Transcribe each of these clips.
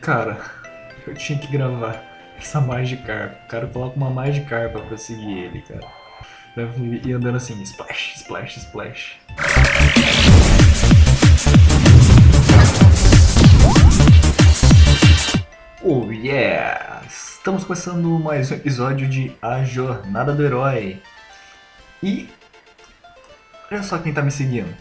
Cara, eu tinha que gravar essa Magikarp. O cara coloca uma Magikarp pra seguir ele, cara. E andando assim, splash, splash, splash. Oh yeah! Estamos começando mais um episódio de A Jornada do Herói. E... Olha só quem tá me seguindo.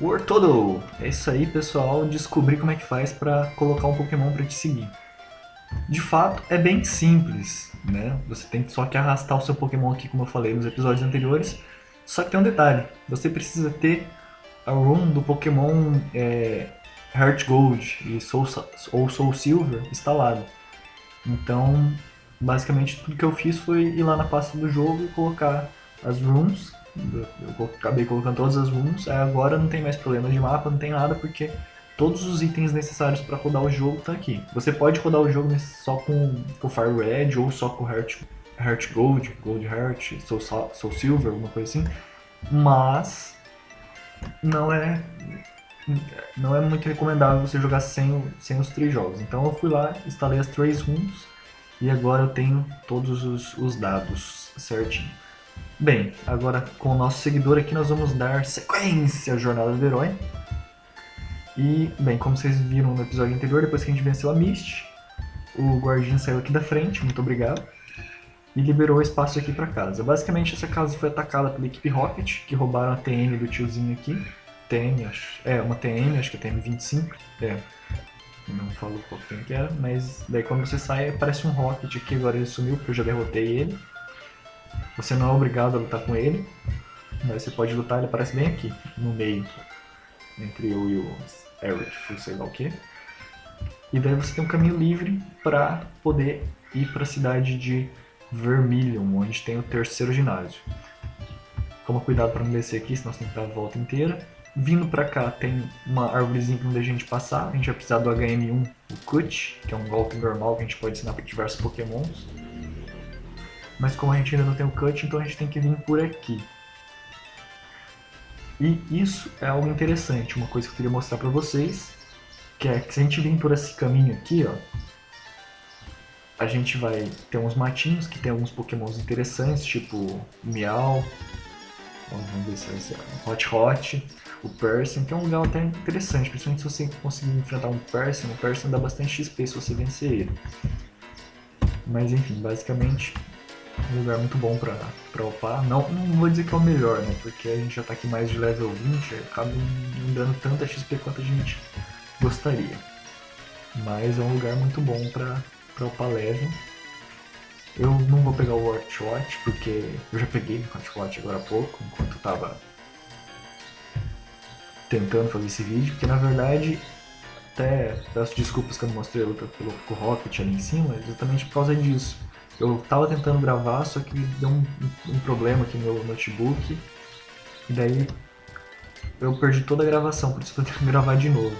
Wartodle! É isso aí, pessoal. Descobri como é que faz para colocar um Pokémon para te seguir. De fato, é bem simples, né? Você tem só que arrastar o seu Pokémon aqui, como eu falei nos episódios anteriores. Só que tem um detalhe. Você precisa ter a room do Pokémon é, Heart Gold e Soul, ou Soul Silver instalado. Então, basicamente, tudo que eu fiz foi ir lá na pasta do jogo e colocar as rooms eu acabei colocando todas as rooms, agora não tem mais problema de mapa, não tem nada, porque todos os itens necessários para rodar o jogo estão tá aqui. Você pode rodar o jogo só com, com Fire Red ou só com Heart, Heart Gold, Gold Heart, Soul, Soul Silver, alguma coisa assim, mas não é não é muito recomendável você jogar sem, sem os três jogos. Então eu fui lá, instalei as três rooms e agora eu tenho todos os, os dados certinho. Bem, agora com o nosso seguidor aqui nós vamos dar sequência à Jornada do Herói. E, bem, como vocês viram no episódio anterior, depois que a gente venceu a Mist, o guardinha saiu aqui da frente, muito obrigado, e liberou espaço aqui para casa. Basicamente essa casa foi atacada pela equipe Rocket, que roubaram a TM do tiozinho aqui. TM, acho, é, uma TM, acho que é TM25, é, não falo qual que era, mas daí quando você sai aparece um Rocket aqui, agora ele sumiu porque eu já derrotei ele. Você não é obrigado a lutar com ele, mas você pode lutar, ele aparece bem aqui, no meio, entre eu e o Eric, sei lá o que. E daí você tem um caminho livre para poder ir para a cidade de Vermilion, onde tem o terceiro ginásio. Toma cuidado para não descer aqui, senão você tem que dar a volta inteira. Vindo para cá tem uma árvorezinha para onde a gente passar. A gente vai precisar do HM1, o Cut, que é um golpe normal que a gente pode ensinar para diversos pokémons. Mas como a gente ainda não tem o cut, então a gente tem que vir por aqui. E isso é algo interessante, uma coisa que eu queria mostrar pra vocês, que é que se a gente vir por esse caminho aqui, ó, a gente vai ter uns matinhos que tem alguns pokémons interessantes, tipo Miau, vamos ver se vai ser Hot Hot, o Persian, que é um lugar até interessante, principalmente se você conseguir enfrentar um Persian, o Persian dá bastante XP se você vencer ele. Mas enfim, basicamente um lugar muito bom pra, pra upar. Não, não vou dizer que é o melhor, né? Porque a gente já tá aqui mais de level 20, acaba não dando tanta XP quanto a gente gostaria. Mas é um lugar muito bom pra, pra upar level. Eu não vou pegar o Watch porque eu já peguei o Watch agora há pouco, enquanto eu tava tentando fazer esse vídeo, porque na verdade até peço desculpas que eu não mostrei a luta pelo Rocket ali em cima, exatamente por causa disso. Eu tava tentando gravar, só que deu um, um problema aqui no meu notebook. E daí eu perdi toda a gravação, por isso eu tô tendo que gravar de novo.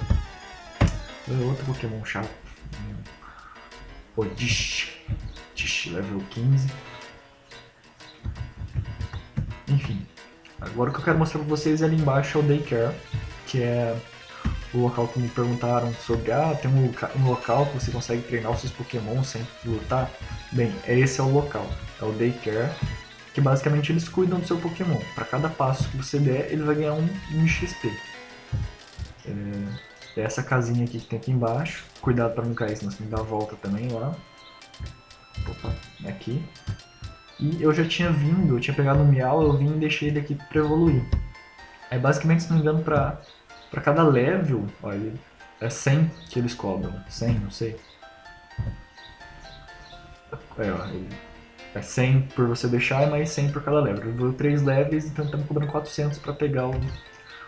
Outro Pokémon chato. Odish. Dish, level 15. Enfim. Agora o que eu quero mostrar pra vocês é ali embaixo é o Daycare, que é o local que me perguntaram sobre, ah, tem um local que você consegue treinar os seus Pokémon sem lutar. Bem, esse é o local, é o Daycare, que basicamente eles cuidam do seu Pokémon. Para cada passo que você der, ele vai ganhar um, um XP. É, é essa casinha aqui que tem aqui embaixo. Cuidado para não cair, senão você tem que dar a volta também lá. Opa, é aqui. E eu já tinha vindo, eu tinha pegado um Miau, eu vim e deixei ele aqui para evoluir. É basicamente, se não me engano, para para cada level, olha, é 100 que eles cobram. 100, não sei. É, ó, é 100 por você deixar e mais 100 por cada level. Eu vou 3 levels, então estamos cobrando 400 para pegar o,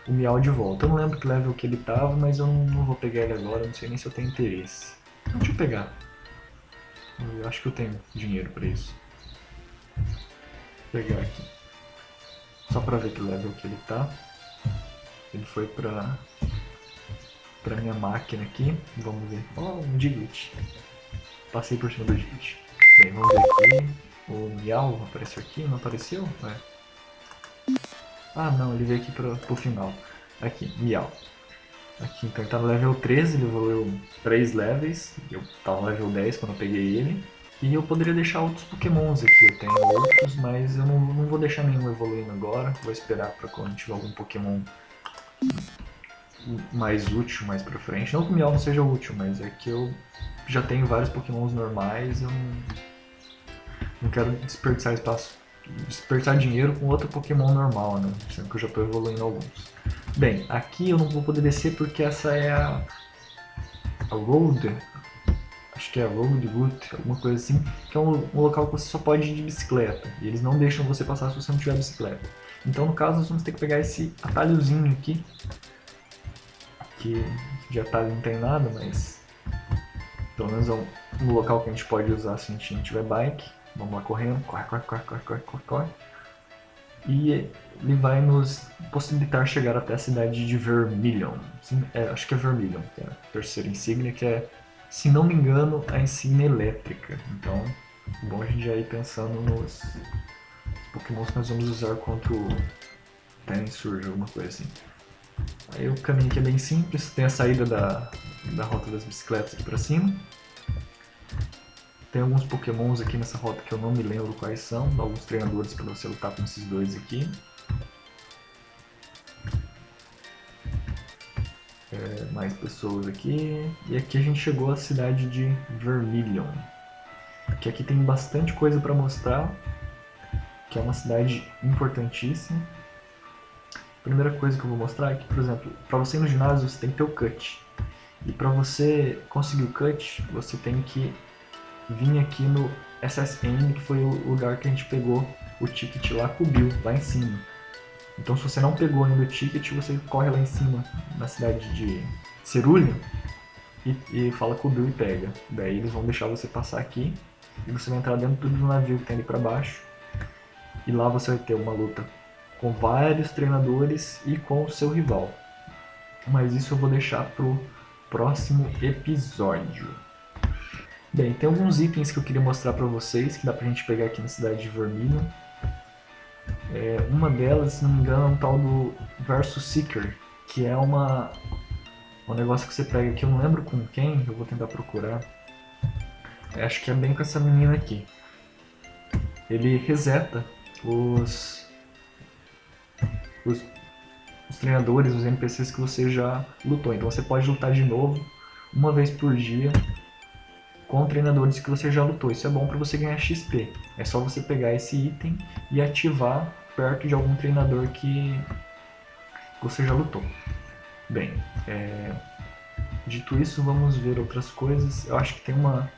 o Miau de volta. Eu não lembro que level que ele tava, mas eu não, não vou pegar ele agora, não sei nem se eu tenho interesse. Então, deixa eu pegar. Eu acho que eu tenho dinheiro para isso. Vou pegar aqui. Só para ver que level que ele tá. Ele foi pra, pra minha máquina aqui. Vamos ver. Oh, um Diglett. Passei por cima do Diglett. Bem, vamos ver aqui. O Miau apareceu aqui? Não apareceu? É. Ah, não. Ele veio aqui pro, pro final. Aqui, Miau. Aqui, então ele tá no level 13, ele evoluiu 3 levels. Eu tava no level 10 quando eu peguei ele. E eu poderia deixar outros pokémons aqui, eu tenho outros, mas eu não, não vou deixar nenhum evoluindo agora. Vou esperar pra quando tiver algum pokémon mais útil mais pra frente. Não que o Miau não seja útil, mas é que eu já tenho vários pokémons normais, eu não, não quero desperdiçar espaço, desperdiçar dinheiro com outro pokémon normal, né? Sendo que eu já estou evoluindo alguns. Bem, aqui eu não vou poder descer porque essa é a, a Road, acho que é a Road Route, alguma coisa assim, que é um, um, local que você só pode ir de bicicleta, e eles não deixam você passar se você não tiver bicicleta. Então no caso nós vamos ter que pegar esse atalhozinho aqui, que de atalho não tem nada, mas pelo menos é um, um local que a gente pode usar se a gente não tiver bike. Vamos lá correndo, corre, corre, corre, corre, corre, corre, corre. E ele vai nos possibilitar chegar até a cidade de Vermilion. É, acho que é Vermilion, que é a terceira insígnia, que é, se não me engano, a insígnia elétrica. Então, é bom a gente já ir pensando nos pokémons que nós vamos usar contra o Tensur, alguma coisa assim. Aí o caminho aqui é bem simples, tem a saída da, da rota das bicicletas aqui pra cima. Tem alguns pokémons aqui nessa rota que eu não me lembro quais são, alguns treinadores para você lutar com esses dois aqui. É, mais pessoas aqui. E aqui a gente chegou à cidade de Vermilion. Que aqui tem bastante coisa para mostrar, que é uma cidade importantíssima primeira coisa que eu vou mostrar é que, por exemplo, para você ir no ginásio você tem que ter o cut. E para você conseguir o cut, você tem que vir aqui no SSN, que foi o lugar que a gente pegou o ticket lá com o Bill, lá em cima. Então se você não pegou ainda o ticket, você corre lá em cima, na cidade de Cerulha, e, e fala com o Bill e pega. Daí eles vão deixar você passar aqui, e você vai entrar dentro do navio que tem ali pra baixo, e lá você vai ter uma luta com vários treinadores e com o seu rival. Mas isso eu vou deixar pro próximo episódio. Bem, tem alguns itens que eu queria mostrar para vocês, que dá pra gente pegar aqui na cidade de Vermilion. É, uma delas, se não me engano, é um tal do Versus Seeker, que é uma, um negócio que você pega aqui, eu não lembro com quem, eu vou tentar procurar. É, acho que é bem com essa menina aqui. Ele reseta os os, os treinadores, os NPCs que você já lutou. Então você pode lutar de novo, uma vez por dia, com treinadores que você já lutou. Isso é bom para você ganhar XP. É só você pegar esse item e ativar perto de algum treinador que você já lutou. Bem, é... dito isso, vamos ver outras coisas. Eu acho que tem uma...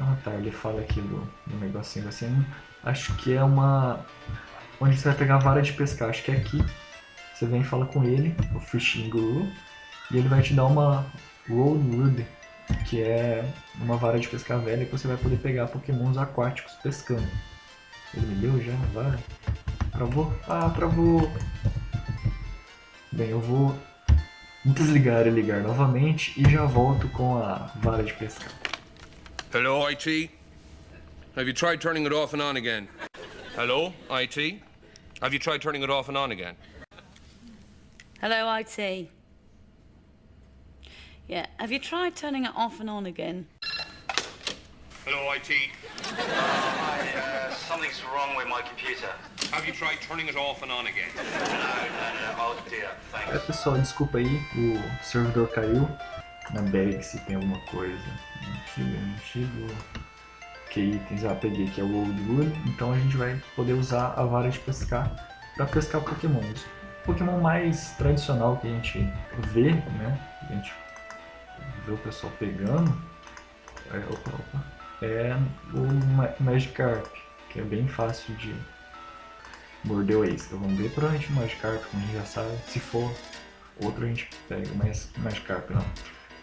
Ah tá, ele fala aqui do, do negocinho assim. Acho que é uma onde você vai pegar a vara de pescar. Acho que é aqui. Você vem e fala com ele, o Fishing Guru, e ele vai te dar uma Rollwood, que é uma vara de pescar velha que você vai poder pegar pokémons aquáticos pescando. Ele me deu já a vara? Travou? Ah, travou! Bem, eu vou desligar e ligar novamente e já volto com a vara de pescar. Hello, IT? Have you tried turning it off and on again? Hello, IT? Have you tried turning it off and on again? Hello, IT. Yeah, have you tried turning it off and on again? Hello, IT. Hi, uh, something's wrong with my computer. Have you tried turning it off and on again? No, no, no, oh dear, É pessoal, desculpa aí, o servidor caiu. Na bag se tem alguma coisa. Antigo, antigo. Que itens? Ah, peguei aqui é o Old Wood. Então a gente vai poder usar a vara de pescar para pescar pokémons. O Pokémon mais tradicional que a gente vê, né? A gente vê o pessoal pegando. É, opa, opa, é o Ma Magikarp, que é bem fácil de morder o isca. Vamos ver provavelmente o Magikarp, como a gente já sabe. Se for outro a gente pega, mas Magikarp não.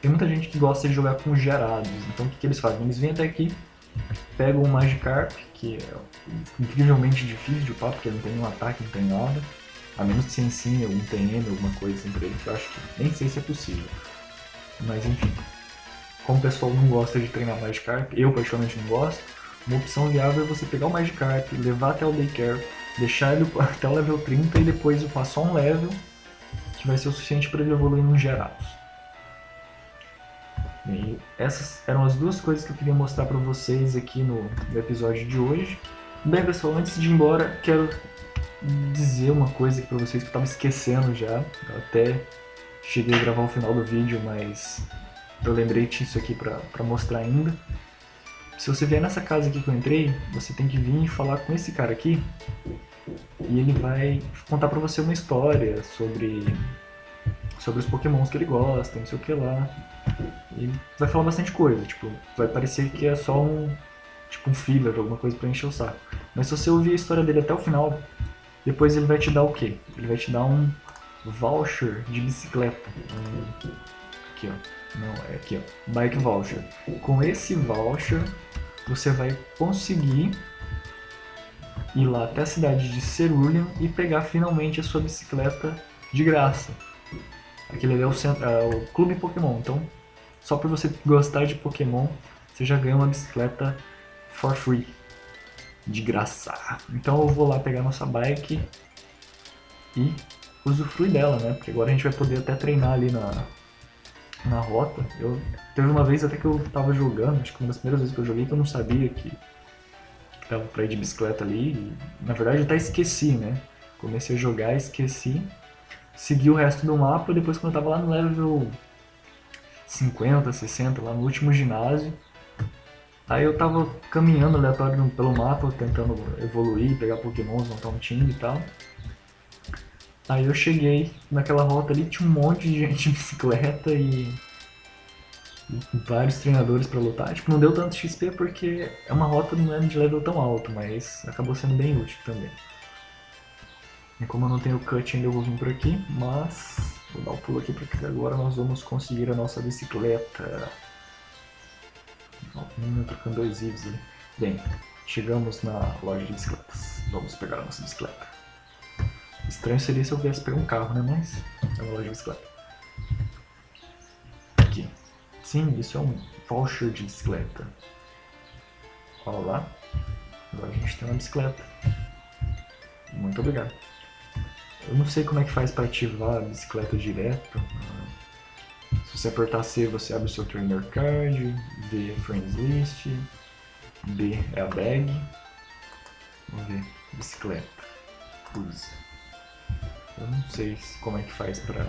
Tem muita gente que gosta de jogar com gerados, então o que, que eles fazem? Eles vêm até aqui, pegam o Magikarp, que é incrivelmente difícil de upar, porque não tem nenhum ataque, não tem nada. A menos que você ensine algum TM, alguma coisa assim pra ele, que eu acho que nem sei se é possível. Mas enfim, como o pessoal não gosta de treinar Magikarp, eu particularmente não gosto, uma opção viável é você pegar o Magikarp, levar até o Daycare, deixar ele até o level 30 e depois upar só um level, que vai ser o suficiente para ele evoluir nos gerados. Bem, essas eram as duas coisas que eu queria mostrar para vocês aqui no, no episódio de hoje. Bem, pessoal, antes de ir embora, quero dizer uma coisa para vocês que eu estava esquecendo já. Eu até cheguei a gravar o final do vídeo, mas eu lembrei disso aqui para mostrar ainda. Se você vier nessa casa aqui que eu entrei, você tem que vir e falar com esse cara aqui. E ele vai contar pra você uma história sobre, sobre os pokémons que ele gosta, não sei o que lá. E vai falar bastante coisa, tipo, vai parecer que é só um, tipo um filler, alguma coisa pra encher o saco. Mas se você ouvir a história dele até o final, depois ele vai te dar o quê? Ele vai te dar um voucher de bicicleta. Aqui, ó. Não, é aqui, ó. Bike voucher. Com esse voucher, você vai conseguir ir lá até a cidade de Cerulean e pegar finalmente a sua bicicleta de graça. Aquele ali é o, centro, é o Clube Pokémon, então só por você gostar de Pokémon, você já ganha uma bicicleta for free, de graça. Então eu vou lá pegar nossa bike e usufruir dela, né? Porque agora a gente vai poder até treinar ali na, na rota. Eu teve uma vez até que eu tava jogando, acho que uma das primeiras vezes que eu joguei que eu não sabia que, tava pra ir de bicicleta ali. E, na verdade eu até esqueci, né? Comecei a jogar, esqueci. Segui o resto do mapa, depois quando eu tava lá no level 50, 60, lá no último ginásio. Aí eu tava caminhando aleatório pelo mapa, tentando evoluir, pegar pokémons, montar um time e tal. Aí eu cheguei naquela rota ali, tinha um monte de gente de bicicleta e, vários treinadores pra lutar. Tipo, não deu tanto XP porque é uma rota não é de level tão alto, mas acabou sendo bem útil também. E como eu não tenho cut ainda eu vou vir por aqui, mas vou dar o um pulo aqui porque agora nós vamos conseguir a nossa bicicleta. Hum, trocando dois ivs ali. Bem, chegamos na loja de bicicletas. Vamos pegar a nossa bicicleta. Estranho seria se eu viesse pegar um carro, né? Mas é uma loja de bicicleta. Aqui. Sim, isso é um voucher de bicicleta. Olha lá. Agora a gente tem uma bicicleta. Muito obrigado. Eu não sei como é que faz para ativar a bicicleta direto. Se você apertar C, você abre o seu trainer card. V é friends list. B é a bag. Vamos ver. Bicicleta. Use. Eu não sei como é que faz pra...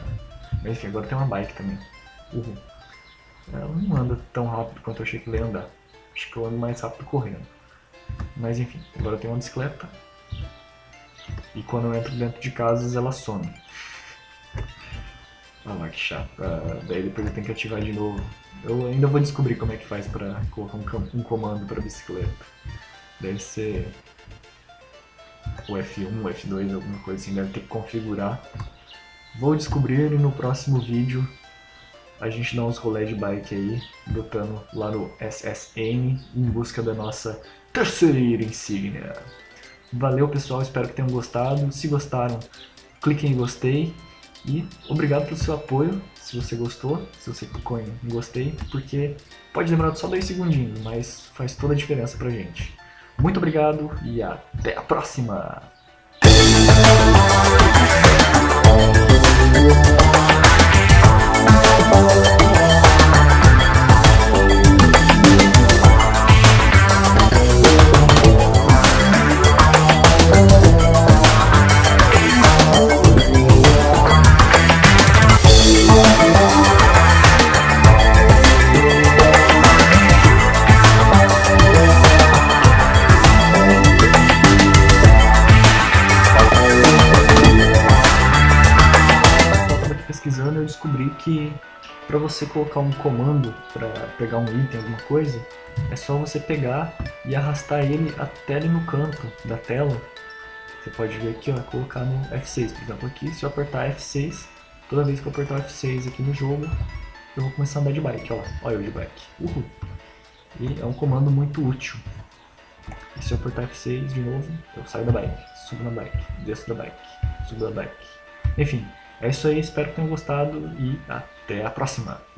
Mas enfim, agora tem uma bike também. Uhum. Ela não anda tão rápido quanto eu achei que ia andar. Acho que eu ando mais rápido correndo. Mas enfim, agora tem uma bicicleta. E quando eu entro dentro de casas, ela some. Ah lá, que chato. Ah, daí depois eu tenho que ativar de novo. Eu ainda vou descobrir como é que faz pra colocar um, um comando pra bicicleta. Deve ser o F1, o F2, alguma coisa assim, deve ter que configurar. Vou descobrir e no próximo vídeo a gente dá uns rolé de bike aí, lutando lá no SSN em busca da nossa terceira insígnia. Valeu pessoal, espero que tenham gostado. Se gostaram, cliquem em gostei. E obrigado pelo seu apoio, se você gostou, se você clicou em gostei, porque pode demorar só dois segundinhos, mas faz toda a diferença pra gente. Muito obrigado e até a próxima! Você colocar um comando para pegar um item, alguma coisa, é só você pegar e arrastar ele até ali no canto da tela. Você pode ver aqui, ó, colocar no F6, por exemplo, aqui, se eu apertar F6, toda vez que eu apertar F6 aqui no jogo, eu vou começar a andar de bike, ó olha eu de bike, uhul. E é um comando muito útil. E se eu apertar F6 de novo, eu saio da bike, subo na bike, desço da bike, subo da bike. Enfim, é isso aí, espero que tenham gostado e até a próxima!